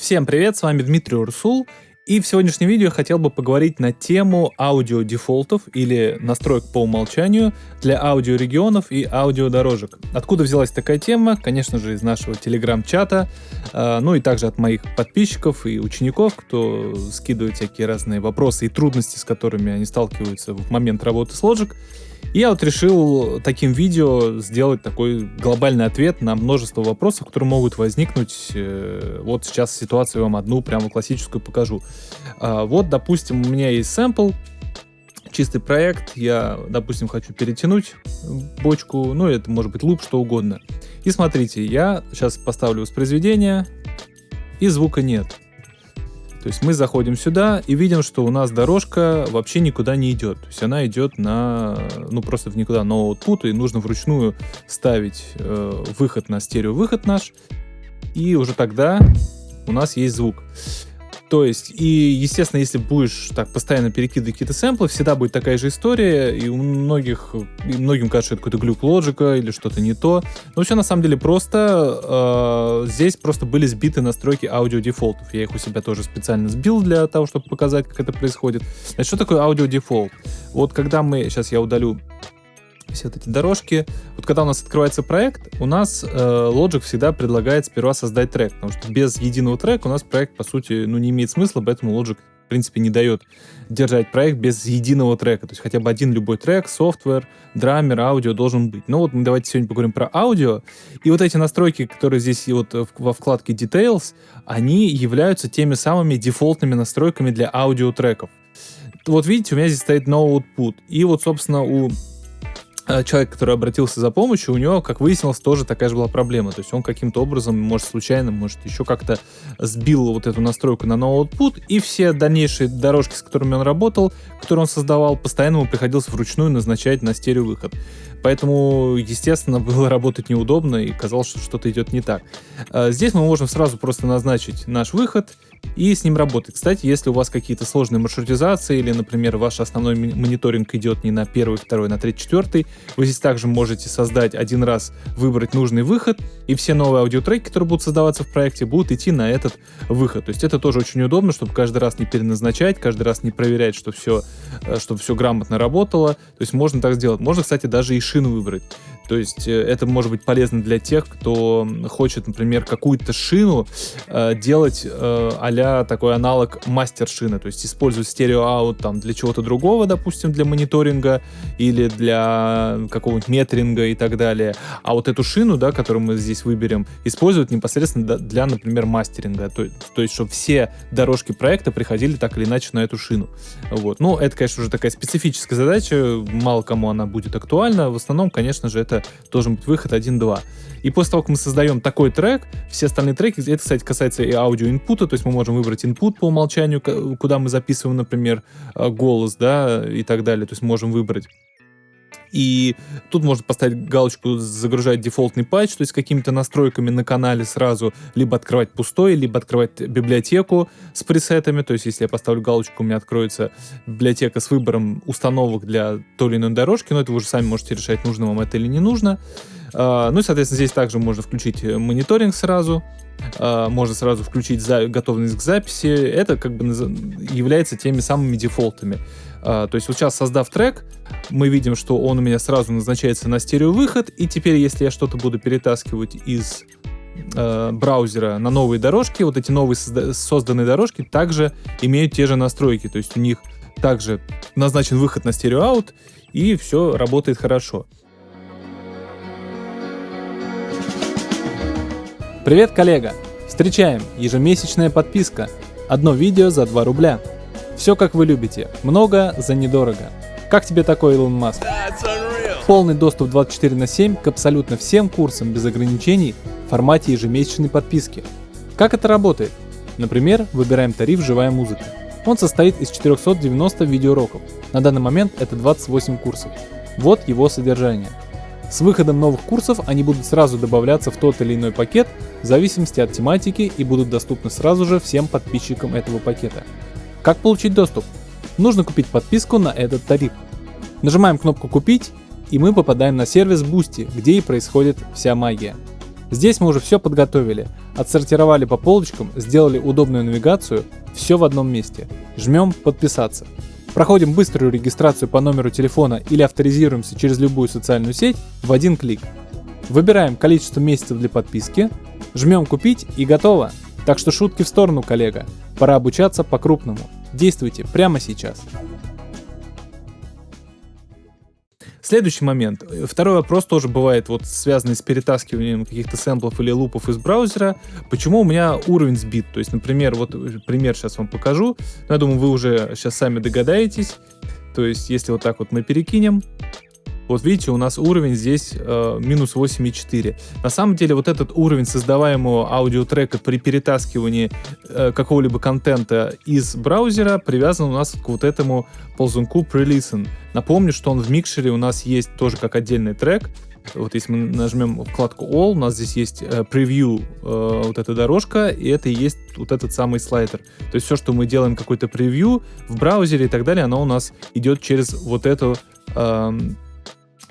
Всем привет, с вами Дмитрий Урсул, и в сегодняшнем видео я хотел бы поговорить на тему аудиодефолтов или настроек по умолчанию для аудиорегионов и аудиодорожек. Откуда взялась такая тема? Конечно же из нашего телеграм-чата, э, ну и также от моих подписчиков и учеников, кто скидывает всякие разные вопросы и трудности, с которыми они сталкиваются в момент работы с Logic. И я вот решил таким видео сделать такой глобальный ответ на множество вопросов, которые могут возникнуть. Э, вот сейчас ситуацию вам одну прямо классическую покажу. А, вот, допустим, у меня есть сэмпл, чистый проект, я, допустим, хочу перетянуть бочку, ну, это может быть луп, что угодно. И смотрите, я сейчас поставлю воспроизведение, и звука нет. То есть мы заходим сюда и видим, что у нас дорожка вообще никуда не идет. То есть она идет на, ну просто в никуда, на output, и нужно вручную ставить э, выход на стерео-выход наш, и уже тогда у нас есть звук. То есть, и, естественно, если будешь так постоянно перекидывать какие-то сэмплы, всегда будет такая же история, и у многих, и многим кажется, что это какой-то глюк Logic а или что-то не то. Но все на самом деле просто, э, здесь просто были сбиты настройки audio default ов. Я их у себя тоже специально сбил для того, чтобы показать, как это происходит. Значит, что такое audio default? Вот когда мы, сейчас я удалю все вот эти дорожки. Вот когда у нас открывается проект, у нас э, Logic всегда предлагает сперва создать трек, потому что без единого трека у нас проект, по сути, ну, не имеет смысла, поэтому Logic, принципе, не дает держать проект без единого трека. То есть хотя бы один любой трек, софтвер, драмер, аудио должен быть. Ну вот мы давайте сегодня поговорим про аудио. И вот эти настройки, которые здесь вот во вкладке Details, они являются теми самыми дефолтными настройками для аудиотреков. Вот видите, у меня здесь стоит no output. И вот, собственно, у Э, человек, который обратился за помощью, у него, как выяснилось, тоже такая же была проблема. То есть он каким-то образом, может, случайно, может, еще как-то сбил вот эту настройку на no output, и все дальнейшие дорожки, с которыми он работал, которые он создавал, постоянно ему приходилось вручную назначать на стереовыход. Поэтому, естественно, было работать неудобно, и казалось, что что-то идет не так. Э, здесь мы можем сразу просто назначить наш выход, и с ним работать. Кстати, если у вас какие-то сложные маршрутизации или, например, ваш основной мониторинг идет не на первый, второй, на третий, четвертый, вы здесь также можете создать один раз, выбрать нужный выход, и все новые аудиотреки, которые будут создаваться в проекте, будут идти на этот выход. То есть это тоже очень удобно, чтобы каждый раз не переназначать, каждый раз не проверять, что все, э, чтобы все грамотно работало. То есть можно так сделать. Можно, кстати, даже и шину выбрать. То есть э, это может быть полезно для тех, кто хочет, например, какую-то шину э, делать э, а такой аналог мастер-шины, то есть использовать стерео-аут там для чего-то другого, допустим, для мониторинга или для какого-нибудь метринга и так далее. А вот эту шину, да, которую мы здесь выберем, использовать непосредственно для, например, мастеринга. То, то есть, чтобы все дорожки проекта приходили так или иначе на эту шину. Вот. Ну, это, конечно, уже такая специфическая задача, мало кому она будет актуальна. В основном, конечно же, это должен быть выход 1-2. И после того, как мы создаем такой трек, все остальные треки, это, кстати, касается и аудио-инпута, то есть мы можем выбрать input по умолчанию, куда мы записываем, например, э, голос, да, и так далее, то есть можем выбрать. И тут можно поставить галочку «Загружать дефолтный патч», то есть какими-то настройками на канале сразу либо открывать пустой, либо открывать библиотеку с пресетами. То есть если я поставлю галочку, у меня откроется библиотека с выбором установок для той или иной дорожки, но это вы уже сами можете решать, нужно вам это или не нужно. Uh, ну и, соответственно, здесь также можно включить мониторинг сразу, uh, можно сразу включить готовность к записи. Это как бы является теми самыми дефолтами. А, то есть вот сейчас создав трек, мы видим, что он у меня сразу назначается на стереовыход, и теперь, если я что-то буду перетаскивать из э, браузера на новые дорожки, вот эти новые созданные дорожки также имеют те же настройки, то есть у них также назначен выход на стереоаут, и все работает хорошо. Привет, коллега! Встречаем! Ежемесячная подписка. Одно видео за 2 рубля. Все как вы любите. Много за недорого. Как тебе такой, Илон Маск? Полный доступ 24 на 7 к абсолютно всем курсам без ограничений в формате ежемесячной подписки. Как это работает? Например, выбираем тариф «Живая музыка». Он состоит из 490 видеоуроков. На данный момент это 28 курсов. Вот его содержание. С выходом новых курсов они будут сразу добавляться в тот или иной пакет в зависимости от тематики и будут доступны сразу же всем подписчикам этого пакета. Как получить доступ? Нужно купить подписку на этот тариф. Нажимаем кнопку «Купить» и мы попадаем на сервис Boosty, где и происходит вся магия. Здесь мы уже все подготовили, отсортировали по полочкам, сделали удобную навигацию, все в одном месте. Жмем «Подписаться». Проходим быструю регистрацию по номеру телефона или авторизируемся через любую социальную сеть в один клик. Выбираем количество месяцев для подписки, жмем «Купить» и готово. Так что шутки в сторону, коллега. Пора обучаться по-крупному. Действуйте прямо сейчас. Следующий момент. Второй вопрос тоже бывает вот связанный с перетаскиванием каких-то сэмплов или лупов из браузера. Почему у меня уровень сбит? То есть, например, вот пример сейчас вам покажу. Я думаю, вы уже сейчас сами догадаетесь. То есть, если вот так вот мы перекинем, вот видите, у нас уровень здесь э, минус 8,4. На самом деле вот этот уровень создаваемого аудиотрека при перетаскивании э, какого-либо контента из браузера привязан у нас к вот этому ползунку pre-listen. Напомню, что он в микшере у нас есть тоже как отдельный трек. Вот если мы нажмем вкладку All, у нас здесь есть э, превью, э, вот эта дорожка, и это и есть вот этот самый слайдер. То есть все, что мы делаем какой-то превью в браузере и так далее, оно у нас идет через вот эту э,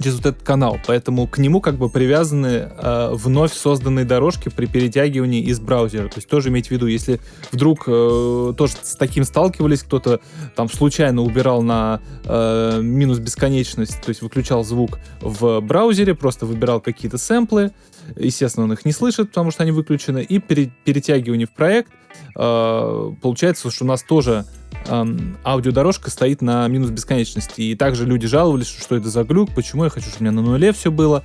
через вот этот канал. Поэтому к нему как бы привязаны э, вновь созданные дорожки при перетягивании из браузера. То есть тоже иметь в виду, если вдруг э, тоже с таким сталкивались, кто-то там случайно убирал на э, минус бесконечность, то есть выключал звук в браузере, просто выбирал какие-то сэмплы, естественно, он их не слышит, потому что они выключены, и пере, перетягивание в проект, э, получается, что у нас тоже аудиодорожка стоит на минус бесконечности. И также люди жаловались, что это за глюк, почему я хочу, чтобы у меня на нуле все было.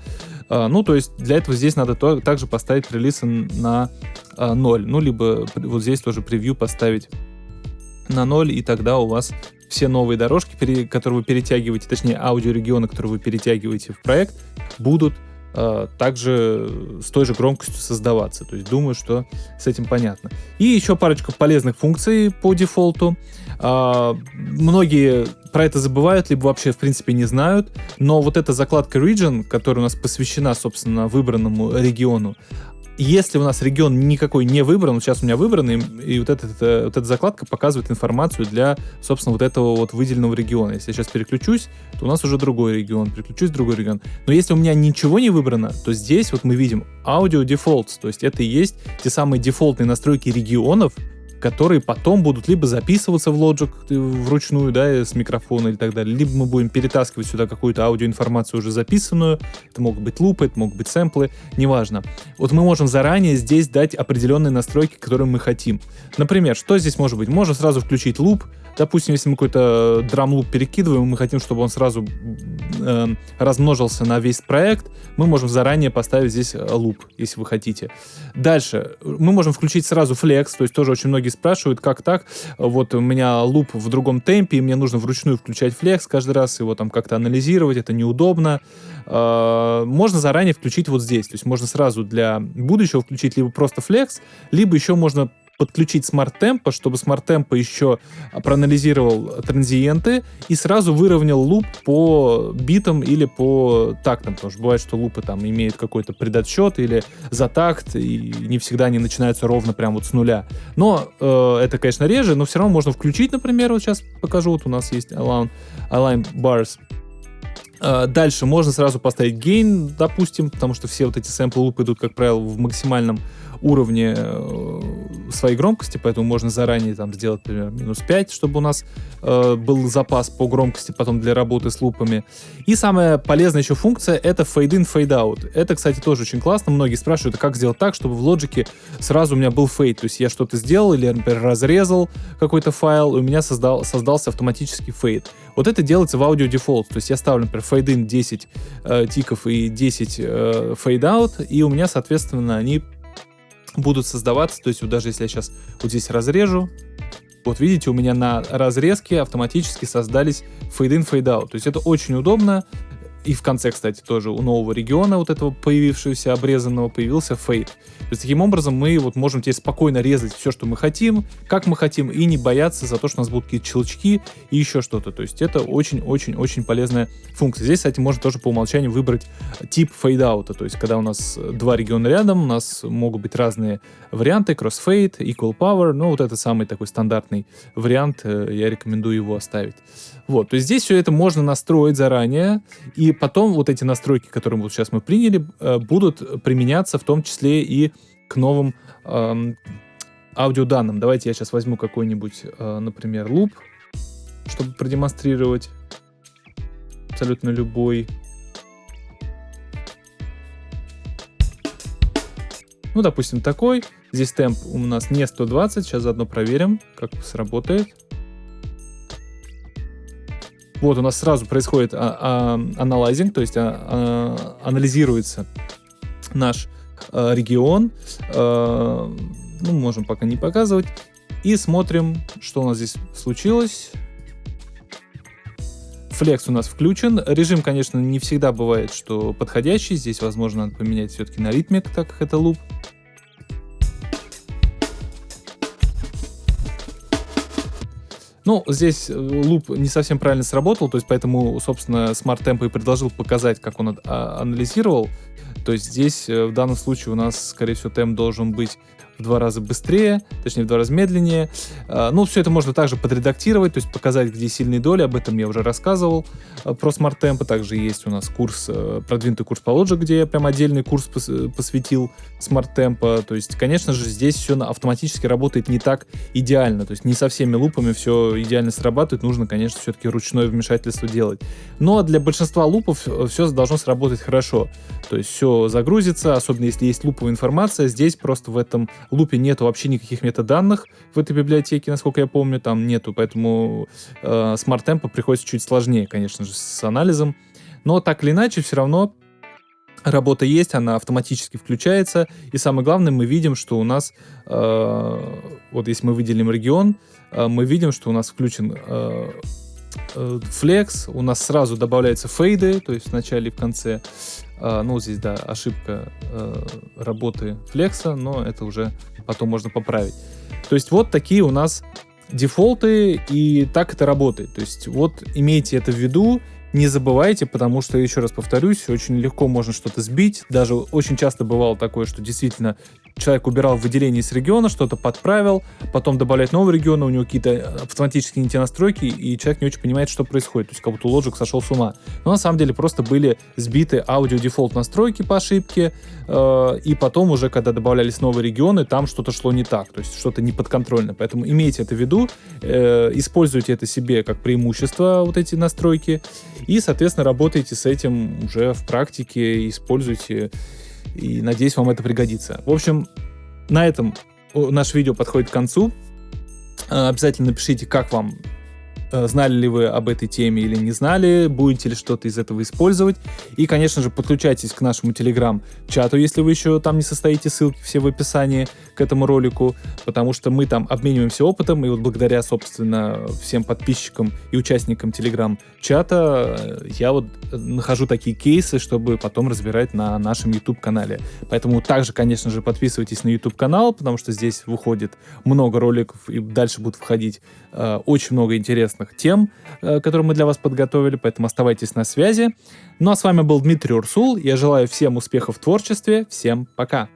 Э, ну, то есть для этого здесь надо то, также поставить релиз на э, 0. Ну, либо вот здесь тоже превью поставить на 0, и тогда у вас все новые дорожки, которые вы перетягиваете, точнее аудиорегионы, которые вы перетягиваете в проект, будут э, также с той же громкостью создаваться. То есть думаю, что с этим понятно. И еще парочка полезных функций по дефолту. Э, многие про это забывают, либо вообще в принципе не знают, но вот эта закладка Region, которая у нас посвящена, собственно, выбранному региону, если у нас регион никакой не выбран, вот сейчас у меня выбран, и, вот, этот, э, вот эта закладка показывает информацию для, собственно, вот этого вот выделенного региона. Если я сейчас переключусь, то у нас уже другой регион, переключусь в другой регион. Но если у меня ничего не выбрано, то здесь вот мы видим Audio Defaults, то есть это и есть те самые дефолтные настройки регионов, которые потом будут либо записываться в Logic э, вручную, да, с микрофона или так далее, либо мы будем перетаскивать сюда какую-то аудиоинформацию уже записанную, это могут быть лупы, это могут быть сэмплы, неважно. Вот мы можем заранее здесь дать определенные настройки, которые мы хотим. Например, что здесь может быть? Можно сразу включить луп, Допустим, если мы какой-то драм-луп перекидываем, мы хотим, чтобы он сразу э, размножился на весь проект, мы можем заранее поставить здесь э, луп, если вы хотите. Дальше, мы можем включить сразу flex, то есть тоже очень многие спрашивают, как так, вот у меня луп в другом темпе, и мне нужно вручную включать flex каждый раз, его там как-то анализировать, это неудобно. Э, можно заранее включить вот здесь, то есть можно сразу для будущего включить либо просто flex, либо еще можно подключить Tempo, чтобы Tempo еще проанализировал транзиенты и сразу выровнял луп по битам или по тактам, потому что бывает, что лупы там имеют какой-то предотсчет или за такт, и не всегда они начинаются ровно прям вот с нуля. Но э, это, конечно, реже, но все равно можно включить, например, вот сейчас покажу, вот у нас есть Align, align Bars, э, Дальше можно сразу поставить gain, допустим, потому что все вот эти сэмплы лупы идут, как правило, в максимальном уровне э, своей громкости, поэтому можно заранее там сделать, например, минус 5, чтобы у нас э, был запас по громкости потом для работы с лупами. И самая полезная еще функция — это fade in, fade out. Это, кстати, тоже очень классно. Многие спрашивают, а как сделать так, чтобы в Logic сразу у меня был фейд. То есть я что-то сделал или, например, разрезал какой-то файл, и у меня создал, создался автоматический фейд. Вот это делается в Audio Default. То есть я ставлю, например, fade in 10 э, тиков и 10 э, fade out, и у меня, соответственно, они будут создаваться, то есть вот даже если я сейчас вот здесь разрежу, вот видите, у меня на разрезке автоматически создались fade-in, fade-out. То есть это очень удобно. И в конце, кстати, тоже у нового региона, вот этого появившегося обрезанного, появился фейд. То есть таким образом мы вот можем теперь спокойно резать все, что мы хотим, как мы хотим, и не бояться за то, что у нас будут какие-то щелчки и еще что-то. То есть это очень-очень-очень полезная функция. Здесь, кстати, можно тоже по умолчанию выбрать тип фейдаута. То есть когда у нас два региона рядом, у нас могут быть разные варианты, crossfade, equal power, ну вот это самый такой стандартный вариант, э, я рекомендую его оставить. Вот, то есть здесь все это можно настроить заранее, и И потом вот эти настройки, которые вот сейчас мы приняли, э, будут применяться в том числе и к новым э, аудиоданным. Давайте я сейчас возьму какой-нибудь, э, например, луп, чтобы продемонстрировать абсолютно любой. Ну, допустим, такой. Здесь темп у нас не 120. Сейчас заодно проверим, как сработает. Вот у нас сразу происходит а, а, анализинг, то есть а, анализируется наш а, регион. А, ну, можем пока не показывать. И смотрим, что у нас здесь случилось. Флекс у нас включен. Режим, конечно, не всегда бывает, что подходящий. Здесь, возможно, надо поменять все-таки на ритмик, так как это луп. Ну, здесь э, луп не совсем правильно сработал, то есть поэтому, собственно, Smart Tempo и предложил показать, как он а, анализировал. То есть здесь э, в данном случае у нас, скорее всего, темп должен быть два раза быстрее, точнее в два раза медленнее. А, ну, все это можно также подредактировать, то есть показать, где сильные доли, об этом я уже рассказывал а, про Smart Tempo. Также есть у нас курс, э, продвинутый курс по Logic, где я прям отдельный курс посвятил Smart Tempo. То есть, конечно же, здесь все автоматически работает не так идеально, то есть не со всеми лупами все идеально срабатывает, нужно, конечно, все-таки ручное вмешательство делать. Но для большинства лупов э, все должно сработать хорошо. То есть все загрузится, особенно если есть луповая информация. Здесь просто в этом лупе нету вообще никаких метаданных в этой библиотеке, насколько я помню, там нету, поэтому э, Smart Tempo приходится чуть сложнее, конечно же, с анализом. Но так или иначе, все равно работа есть, она автоматически включается. И самое главное, мы видим, что у нас, э, вот если мы выделим регион, э, мы видим, что у нас включен э, э, Flex, у нас сразу добавляются фейды, то есть в начале и в конце. А, ну, здесь, да, ошибка э, работы флекса, но это уже потом можно поправить. То есть вот такие у нас дефолты, и так это работает. То есть вот имейте это в виду, не забывайте, потому что, еще раз повторюсь, очень легко можно что-то сбить. Даже очень часто бывало такое, что действительно человек убирал выделение с региона, что-то подправил, потом добавляет новый регион, у него какие-то автоматические не те настройки, и человек не очень понимает, что происходит. То есть как будто Logic сошел с ума. Но на самом деле просто были сбиты аудио дефолт настройки по ошибке, э, и потом уже, когда добавлялись новые регионы, там что-то шло не так, то есть что-то не подконтрольно. Поэтому имейте это в виду, э, используйте это себе как преимущество, вот эти настройки, и, соответственно, работайте с этим уже в практике, используйте и надеюсь, вам это пригодится. В общем, на этом наше видео подходит к концу. Э, обязательно напишите, как вам знали ли вы об этой теме или не знали, будете ли что-то из этого использовать. И, конечно же, подключайтесь к нашему телеграм-чату, если вы еще там не состоите, ссылки все в описании к этому ролику, потому что мы там обмениваемся опытом, и вот благодаря, собственно, всем подписчикам и участникам телеграм-чата э, я вот нахожу такие кейсы, чтобы потом разбирать на нашем YouTube-канале. Поэтому также, конечно же, подписывайтесь на YouTube-канал, потому что здесь выходит много роликов, и дальше будут входить э, очень много интересных интересных тем, э, которые мы для вас подготовили, поэтому оставайтесь на связи. Ну а с вами был Дмитрий Урсул. Я желаю всем успехов в творчестве. Всем пока!